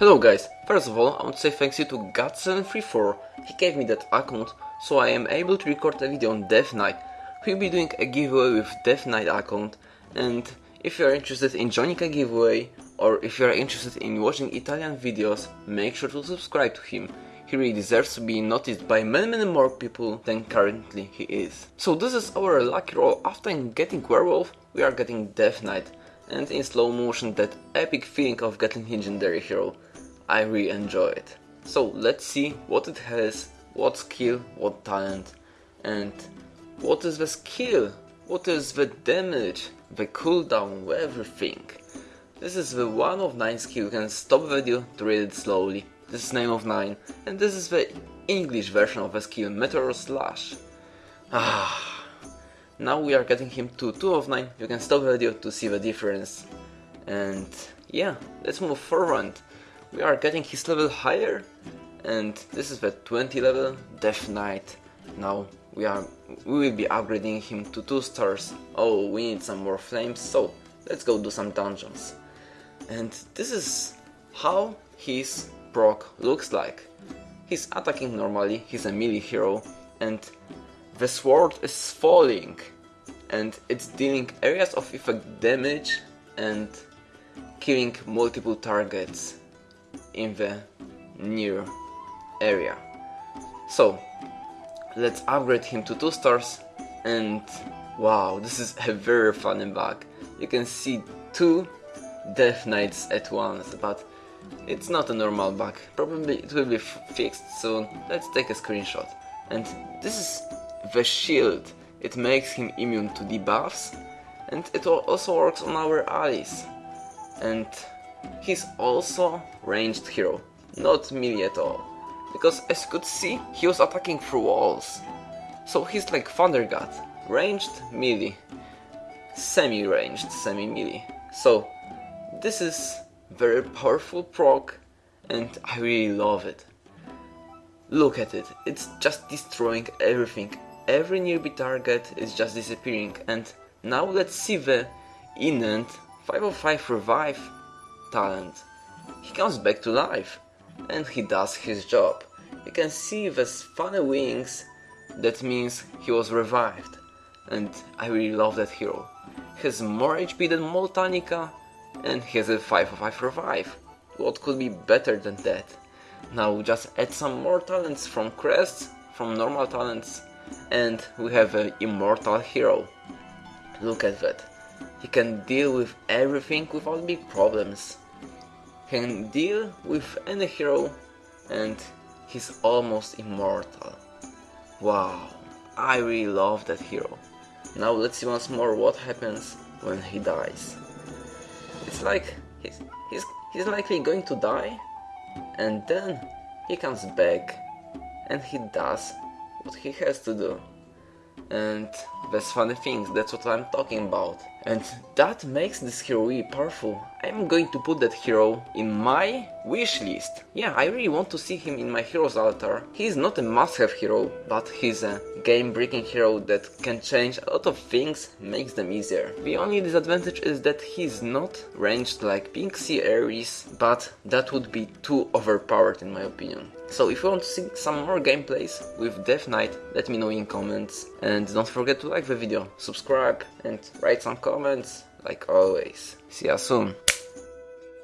Hello guys, first of all I want to say thanks you to God734, he gave me that account so I am able to record a video on Death Knight. We'll be doing a giveaway with Death Knight account and if you are interested in joining a giveaway or if you are interested in watching Italian videos, make sure to subscribe to him. He really deserves to be noticed by many many more people than currently he is. So this is our lucky roll, after getting Werewolf we are getting Death Knight and in slow motion that epic feeling of getting legendary hero. I really enjoy it. So let's see what it has, what skill, what talent, and what is the skill, what is the damage, the cooldown, everything. This is the 1 of 9 skill, you can stop the video to read it slowly. This is name of 9, and this is the English version of the skill, Meteor Slash. Ah, now we are getting him to 2 of 9, you can stop the video to see the difference. And yeah, let's move forward. We are getting his level higher, and this is the 20 level, Death Knight. Now we are we will be upgrading him to 2 stars. Oh, we need some more flames, so let's go do some dungeons. And this is how his proc looks like. He's attacking normally, he's a melee hero, and the sword is falling and it's dealing areas of effect damage and killing multiple targets in the near area. So let's upgrade him to 2 stars and wow this is a very funny bug. You can see two Death Knights at once but it's not a normal bug, probably it will be fixed soon. Let's take a screenshot. And this is the shield. It makes him immune to debuffs and it also works on our allies. And he's also ranged hero, not melee at all. Because as you could see, he was attacking through walls. So he's like Thunder God, ranged melee, semi-ranged semi-melee. So this is very powerful proc and I really love it. Look at it, it's just destroying everything every nearby target is just disappearing and now let's see the Inent 505 revive talent. He comes back to life and he does his job. You can see the funny wings, that means he was revived and I really love that hero. He has more HP than Moltanica and he has a 505 revive. What could be better than that? Now just add some more talents from crests, from normal talents and we have an immortal hero. Look at that. He can deal with everything without big problems. Can deal with any hero and he's almost immortal. Wow, I really love that hero. Now let's see once more what happens when he dies. It's like he's, he's, he's likely going to die and then he comes back and he does what he has to do. And that's funny things, that's what I'm talking about. And that makes this hero really powerful. I'm going to put that hero in my wish list. Yeah, I really want to see him in my heroes altar. He's not a must-have hero, but he's a game-breaking hero that can change a lot of things, makes them easier. The only disadvantage is that he's not ranged like Pink Sea Ares, but that would be too overpowered in my opinion. So if you want to see some more gameplays with Death Knight, let me know in comments. And don't forget to like the video, subscribe and write some comments, like always. See ya soon.